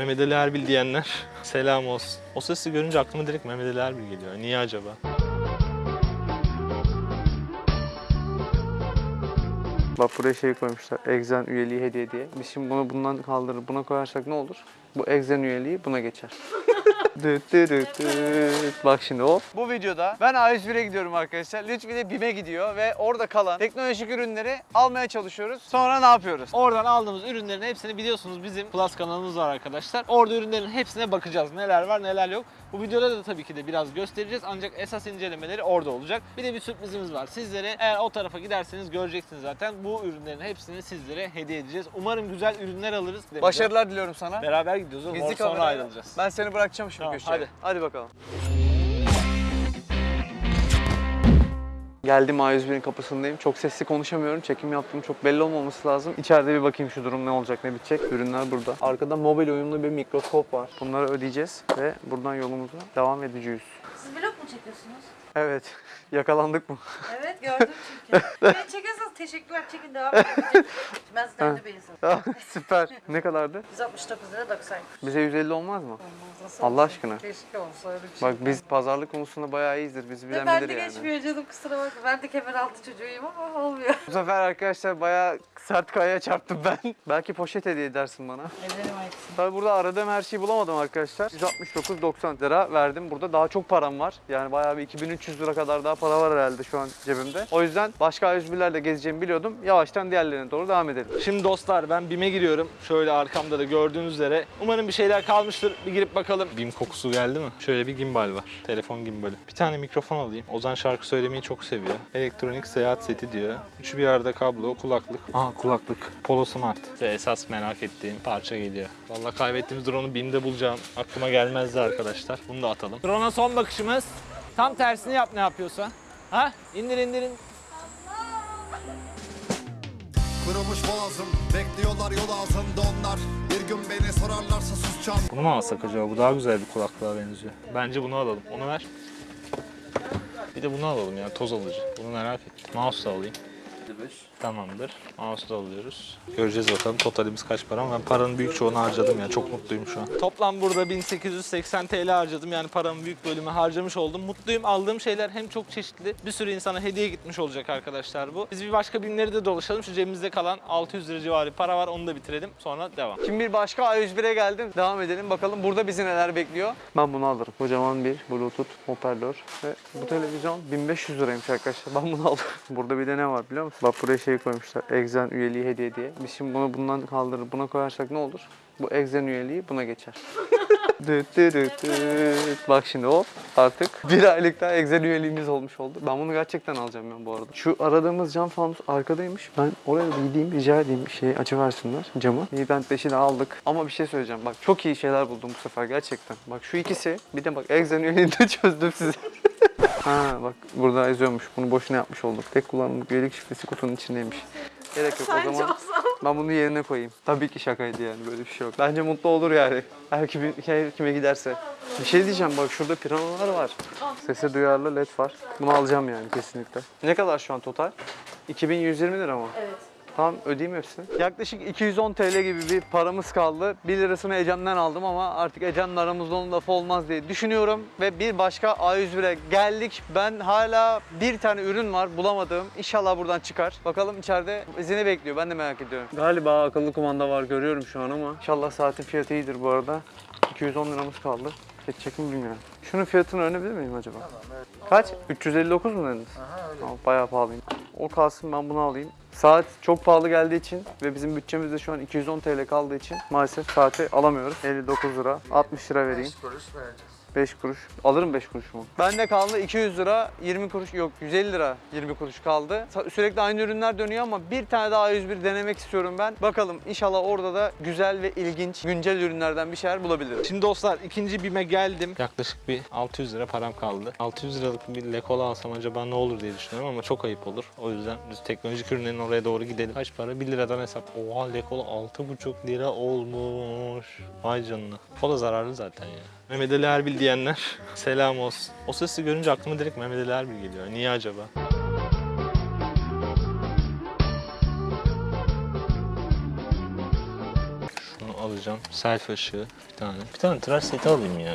Mehmet Ali Erbil diyenler selam olsun. O sesi görünce aklıma direkt Mehmet Ali Erbil geliyor. Niye acaba? Bak buraya şey koymuşlar. Exen üyeliği hediye diye. Biz şimdi bunu bundan kaldırır buna koyarsak ne olur? Bu Exen üyeliği buna geçer. Düt. Bak şimdi o. Bu videoda ben A101'e gidiyorum arkadaşlar. Lütfi de BİM'e gidiyor ve orada kalan teknolojik ürünleri almaya çalışıyoruz. Sonra ne yapıyoruz? Oradan aldığımız ürünlerin hepsini biliyorsunuz bizim Plus kanalımız var arkadaşlar. Orada ürünlerin hepsine bakacağız. Neler var neler yok. Bu videoda da tabii ki de biraz göstereceğiz ancak esas incelemeleri orada olacak. Bir de bir sürprizimiz var. Sizlere eğer o tarafa giderseniz göreceksiniz zaten. Bu ürünlerin hepsini sizlere hediye edeceğiz. Umarım güzel ürünler alırız. Başarılar diliyorum sana. Beraber gidiyoruz oğlum. Gizli Sonra ayrılacağız. Ben seni bırakacağım şimdi Tamam, köşeye. hadi. Hadi bakalım. Geldim A101'in kapısındayım. Çok sesli konuşamıyorum. Çekim yaptığım çok belli olmaması lazım. İçeride bir bakayım şu durum ne olacak, ne bitecek. Ürünler burada. Arkada mobil uyumlu bir mikroskop var. Bunları ödeyeceğiz ve buradan yolumuza devam edeceğiz. Siz vlog mu çekiyorsunuz? Evet. Yakalandık mı? Evet gördüm çünkü. Beni çekiyorsanız teşekkürler çekin devam edin. Ben sizden de bir insanım. Süper. Ne kadardı? 169 lira 90. Bize 150 olmaz mı? Olmaz nasıl Allah olsun? aşkına. Keşke olsa öyle bir şey. Bak biz pazarlık konusunda bayağı iyiyiz. Bizi bilen ben de bilir yani. geçmiyor canım kusura bakma. Ben de kemer altı çocuğuyum ama olmuyor. Bu sefer arkadaşlar bayağı sert kayaya çarptım ben. Belki poşet hediye edersin bana. Ederim aitsin. Tabii burada aradığım her şeyi bulamadım arkadaşlar. 169.90 lira verdim. Burada daha çok param var. Yani bayağı bir 2300 lira kadar daha para var herhalde şu an cebimde. O yüzden başka A101'lerle gezeceğimi biliyordum. Yavaştan diğerlerine doğru devam edelim. Şimdi dostlar ben BİM'e giriyorum. Şöyle arkamda da gördüğünüz üzere. Umarım bir şeyler kalmıştır. Bir girip bakalım. BİM kokusu geldi mi? Şöyle bir gimbal var. Telefon gimbali. Bir tane mikrofon alayım. Ozan şarkı söylemeyi çok seviyor. Elektronik seyahat seti diyor. Üçü bir arada kablo, kulaklık. Aa kulaklık. Polo Smart. Ve esas merak ettiğim parça geliyor. Vallahi kaybettiğimiz drone'u BİM'de bulacağım. Aklıma gelmezdi arkadaşlar. Bunu da atalım. Drone'a son bakışımız. Tam tersini yap ne yapıyorsa. Ha? İndir indir indir. Kırılmış boğazım Bekliyorlar yol ağzında onlar gün beni sorarlarsa susacağım Bunu mu alsak acaba? Bu daha güzel bir kulaklığa benziyor. Bence bunu alalım. Onu ver. Bir de bunu alalım ya toz alıcı. Bunu merak ettim. Mouse da alayım. Tamamdır. Mouse da alıyoruz. Göreceğiz bakalım totalimiz kaç para ama ben paranın büyük çoğunu harcadım ya. Çok mutluyum şu an. Toplam burada 1880 TL harcadım. Yani paramın büyük bölümü harcamış oldum. Mutluyum. Aldığım şeyler hem çok çeşitli. Bir sürü insana hediye gitmiş olacak arkadaşlar bu. Biz bir başka binleri de dolaşalım. Şu cebimizde kalan 600 lira civarı para var. Onu da bitirelim. Sonra devam. Şimdi bir başka A101'e geldim. Devam edelim. Bakalım burada bizi neler bekliyor. Ben bunu alırım. Kocaman bir Bluetooth hoparlör. Ve bu televizyon 1500 liraymış arkadaşlar. Ben bunu aldım. Burada bir de ne var biliyor musun? Bak buraya şey koymuşlar. Exen üyeliği hediye diye. Biz şimdi bunu bundan kaldırır buna koyarsak ne olur? Bu Exen üyeliği buna geçer. düt düt düt düt. Bak şimdi o artık bir aylık daha Exen üyeliğimiz olmuş oldu. Ben bunu gerçekten alacağım ben bu arada. Şu aradığımız cam fanus arkadaymış. Ben oraya bir gideyim rica edeyim bir şey açıversinler camı. Bir bent beşi de aldık. Ama bir şey söyleyeceğim. Bak çok iyi şeyler buldum bu sefer gerçekten. Bak şu ikisi bir de bak Exen üyeliğini de çözdüm size. Ha bak burada yazıyormuş. Bunu boşuna yapmış olduk. Tek kullanımlık üyelik şifresi kutunun içindeymiş. Gerek yok o zaman. olsam? Ben bunu yerine koyayım. Tabii ki şakaydı yani böyle bir şey yok. Bence mutlu olur yani. Her kime, her kime giderse. Bir şey diyeceğim bak şurada piranalar var. Sese duyarlı led var. Bunu alacağım yani kesinlikle. Ne kadar şu an total? 2120 lira mı? Evet. Tamam ödeyeyim hepsini. Yaklaşık 210 TL gibi bir paramız kaldı. 1 lirasını Ecem'den aldım ama artık Ecem'le aramızda onun lafı olmaz diye düşünüyorum. Ve bir başka A101'e geldik. Ben hala bir tane ürün var bulamadığım. İnşallah buradan çıkar. Bakalım içeride izini bekliyor. Ben de merak ediyorum. Galiba akıllı kumanda var görüyorum şu an ama. İnşallah saatin fiyatı iyidir bu arada. 210 liramız kaldı. Geçecek mi bilmiyorum. Şunun fiyatını öğrenebilir miyim acaba? Kaç? 359 mu dediniz? Aha, öyle. bayağı pahalıyım. O kalsın ben bunu alayım. Saat çok pahalı geldiği için ve bizim bütçemizde şu an 210 TL kaldığı için maalesef saati alamıyoruz. 59 lira, 60 lira vereyim. 5 kuruş. Alırım 5 kuruş mu? Bende kaldı 200 lira, 20 kuruş yok 150 lira 20 kuruş kaldı. Sürekli aynı ürünler dönüyor ama bir tane daha A101 denemek istiyorum ben. Bakalım inşallah orada da güzel ve ilginç güncel ürünlerden bir şeyler bulabilirim. Şimdi dostlar ikinci BİM'e geldim. Yaklaşık bir 600 lira param kaldı. 600 liralık bir lekola alsam acaba ne olur diye düşünüyorum ama çok ayıp olur. O yüzden biz teknolojik ürünlerin oraya doğru gidelim. Kaç para? 1 liradan hesap. Oha lekola 6,5 lira olmuş. Vay canına. O da zararlı zaten ya. Mehmet Ali Erbil diyenler selam olsun. O sesi görünce aklıma direkt Mehmet Ali Erbil geliyor. Niye acaba? Şunu alacağım. Selfie ışığı bir tane. Bir tane tıraş seti alayım ya.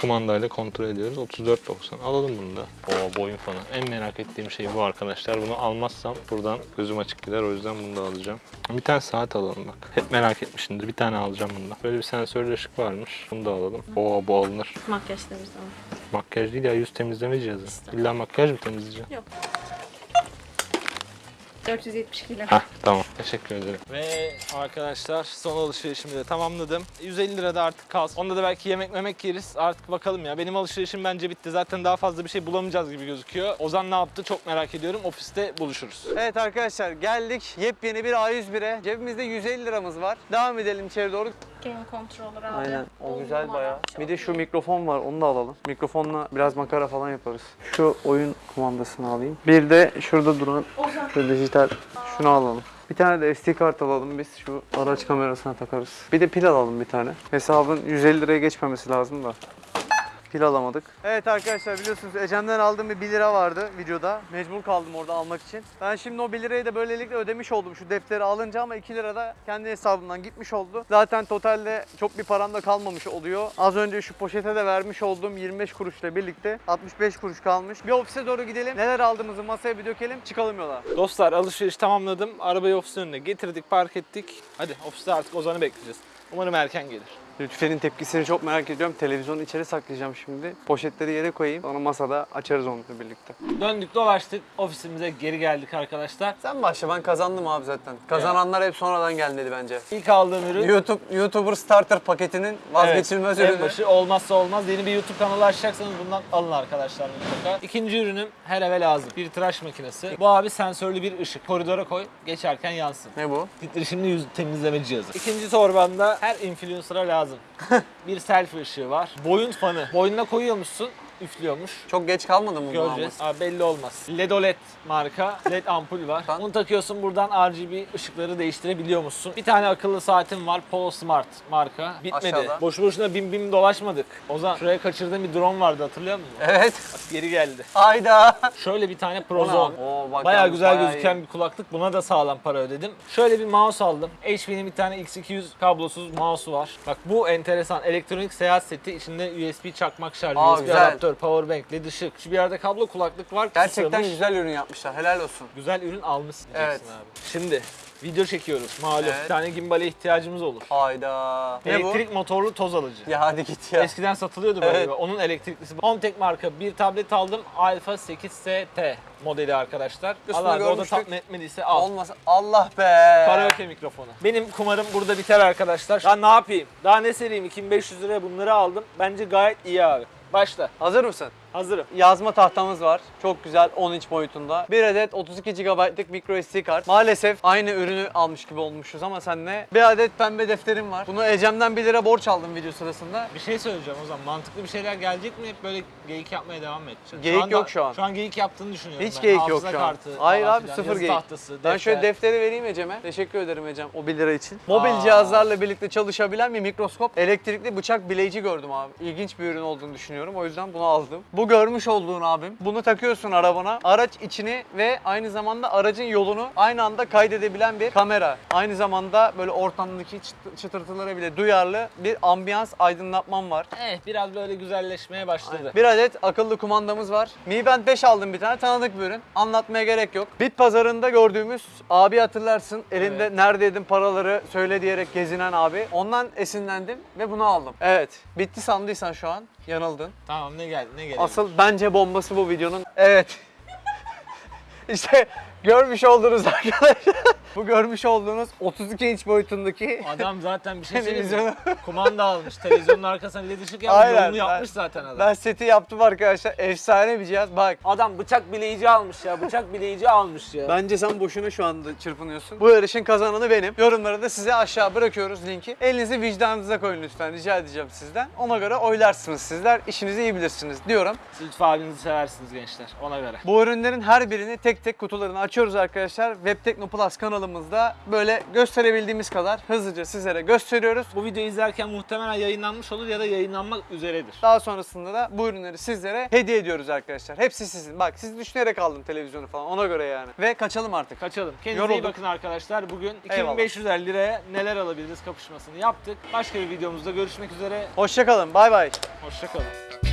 Kumandayla kontrol ediyoruz. 34.90. Alalım bunu da. Oo boyun fanı. En merak ettiğim şey bu arkadaşlar. Bunu almazsam buradan gözüm açık gider. O yüzden bunu da alacağım. Bir tane saat alalım bak. Hep merak etmişimdir. Bir tane alacağım bundan. Böyle bir sensörlü ışık varmış. Bunu da alalım. Oo bu alınır. Makyaj temizleme. Makyaj değil ya yüz temizleme cihazı. İlla makyaj mı temizleyeceğim? 472 lira. Hah tamam. Teşekkür ederim. Ve arkadaşlar son alışverişimi de tamamladım. 150 lira da artık kalsın. Onda da belki yemek memek yeriz. Artık bakalım ya. Benim alışverişim bence bitti. Zaten daha fazla bir şey bulamayacağız gibi gözüküyor. Ozan ne yaptı çok merak ediyorum. Ofiste buluşuruz. Evet arkadaşlar geldik yepyeni bir A101'e. Cebimizde 150 liramız var. Devam edelim içeri doğru. Game controller aldı. Aynen o On güzel numara. bayağı. Çok Bir de şu iyi. mikrofon var onu da alalım. Mikrofonla biraz makara falan yaparız. Şu oyun kumandasını alayım. Bir de şurada duran Ozan. şu dijital şunu alalım. Bir tane de SD kart alalım biz şu araç kamerasına takarız. Bir de pil alalım bir tane. Hesabın 150 liraya geçmemesi lazım da. Pil alamadık. Evet arkadaşlar biliyorsunuz Ecem'den aldığım bir 1 lira vardı videoda. Mecbur kaldım orada almak için. Ben şimdi o 1 lirayı da böylelikle ödemiş oldum şu defteri alınca ama 2 lira da kendi hesabımdan gitmiş oldu. Zaten totalde çok bir param da kalmamış oluyor. Az önce şu poşete de vermiş olduğum 25 kuruşla birlikte 65 kuruş kalmış. Bir ofise doğru gidelim. Neler aldığımızı masaya bir dökelim. Çıkalım yola. Dostlar alışveriş tamamladım. Arabayı ofisin önüne getirdik, park ettik. Hadi ofiste artık Ozan'ı bekleyeceğiz. Umarım erken gelir. Lütfen'in tepkisini çok merak ediyorum. Televizyonu içeri saklayacağım şimdi. Poşetleri yere koyayım. Sonra masada açarız onunla birlikte. Döndük dolaştık. Ofisimize geri geldik arkadaşlar. Sen başla ben kazandım abi zaten. Kazananlar hep sonradan gelmedi bence. İlk aldığım ürün YouTube YouTuber Starter paketinin vazgeçilmez Evet, ürünü. En başı olmazsa olmaz. Yeni bir YouTube kanalı açacaksanız bundan alın arkadaşlar mutlaka. İkinci ürünüm her eve lazım. Bir tıraş makinesi. Bu abi sensörlü bir ışık. Koridora koy, geçerken yansın. Ne bu? Titreşimli yüz temizleme cihazı. İkinci torbanda her influencer'a lazım. bir selfie ışığı var. Boyun fanı. Boynuna koyuyormuşsun, üflüyormuş. Çok geç kalmadı mı Göreceğiz. Aa, belli olmaz. Ledoled marka LED ampul var. Lan. Bunu takıyorsun buradan RGB ışıkları değiştirebiliyor musun? Bir tane akıllı saatim var. Polo Smart marka. Bitmedi. Aşağıda. Boşu boşuna bim bim dolaşmadık. Ozan şuraya kaçırdığım bir drone vardı hatırlıyor musun? Evet. Bak geri geldi. Hayda. Şöyle bir tane Prozone. abi? Oo, bak yalnız güzel bayağı gözüken iyi. bir kulaklık. Buna da sağlam para ödedim. Şöyle bir mouse aldım. HP'nin bir tane X200 kablosuz mouse'u var. Bak bu enteresan. Elektronik seyahat seti. içinde USB çakmak şarjı, Aa, USB güzel. adaptör, powerbank, led ışık. Şu bir yerde kablo kulaklık var. Gerçekten Sığmış. güzel ürün yapmışlar. Helal olsun. Güzel ürün almışsın Evet. abi. Şimdi video çekiyoruz. Malum Evet. bir tane gimbale ihtiyacımız olur. Hayda. Ne bu? Elektrik motorlu toz alıcı. Ya hadi git ya. Eskiden satılıyordu böyle. Evet. Onun elektriklisi. Homtek marka bir tablet aldım. Alpha 8ST modeli arkadaşlar. Allah o da tatmin etmediyse al. Olmasa Allah be. Karaoke mikrofonu. Benim kumarım burada biter arkadaşlar. Ya ne yapayım? Daha ne sereyim? 2500 liraya bunları aldım. Bence gayet iyi abi. Başla. Hazır mısın? Hazırım. Yazma tahtamız var. Çok güzel 10 inç boyutunda. Bir adet 32 GB'lık micro SD kart. Maalesef aynı ürünü almış gibi olmuşuz ama senle. Bir adet pembe defterim var. Bunu Ecem'den 1 lira borç aldım video sırasında. Bir şey söyleyeceğim o zaman. Mantıklı bir şeyler gelecek mi? Hep böyle geyik yapmaya devam mı edeceğiz? Geyik anda- yok şu an. Şu an geyik yaptığını düşünüyorum Hiç ben. geyik yok şu an. kartı Hayır abi filan, sıfır yazı geyik. tahtası, Ben şöyle defter. defteri vereyim Ecem'e. Teşekkür ederim Ecem o 1 lira için. Mobil Aa. cihazlarla birlikte çalışabilen bir mikroskop. Elektrikli bıçak bileyici gördüm abi. İlginç bir ürün olduğunu düşünüyorum. O yüzden bunu aldım. Bu görmüş olduğun abim. Bunu takıyorsun arabana. Araç içini ve aynı zamanda aracın yolunu aynı anda kaydedebilen bir kamera. Aynı zamanda böyle ortamdaki çıt- çıtırtılara bile duyarlı bir ambiyans aydınlatmam var. Evet biraz böyle güzelleşmeye başladı. Bir adet akıllı kumandamız var. Mi Band 5 aldım bir tane tanıdık bir ürün. Anlatmaya gerek yok. Bit pazarında gördüğümüz abi hatırlarsın. Elinde Evet. neredeydin paraları söyle diyerek gezinen abi. Ondan esinlendim ve bunu aldım. Evet. Bitti sandıysan şu an yanıldın. Tamam ne geldi ne geldi? Asıl bence bombası bu videonun. Evet. işte görmüş olduğunuz arkadaşlar. bu görmüş olduğunuz 32 inç boyutundaki Adam zaten bir şey söyleyeyim mi? Kumanda almış. Televizyonun arkasına led ışık yapmış. Aynen, Yolunu yapmış ben- zaten adam. ben seti yaptım arkadaşlar. Efsane bir cihaz. Bak Adam bıçak bileyici almış ya. Bıçak bileyici almış ya. Bence sen boşuna şu anda çırpınıyorsun. Bu yarışın kazananı benim. Yorumlara da size aşağı bırakıyoruz linki. Elinizi vicdanınıza koyun lütfen rica edeceğim sizden. Ona göre oylarsınız sizler. İşinizi iyi bilirsiniz diyorum. Siz Lütfü abinizi seversiniz gençler. Ona göre. Bu ürünlerin her birini tek tek kutularını açıyoruz arkadaşlar. Webtekno Plus kanalı kanalımızda böyle gösterebildiğimiz kadar hızlıca sizlere gösteriyoruz. Bu videoyu izlerken muhtemelen yayınlanmış olur ya da yayınlanmak üzeredir. Daha sonrasında da bu ürünleri sizlere hediye ediyoruz arkadaşlar. Hepsi sizin. Bak siz düşünerek aldım televizyonu falan ona göre yani. Ve kaçalım artık. Kaçalım. Kendinize iyi Yorulduk. bakın arkadaşlar. Bugün Eyvallah. 2550 liraya neler alabiliriz kapışmasını yaptık. Başka bir videomuzda görüşmek üzere. Hoşçakalın. Bay bay. Hoşçakalın.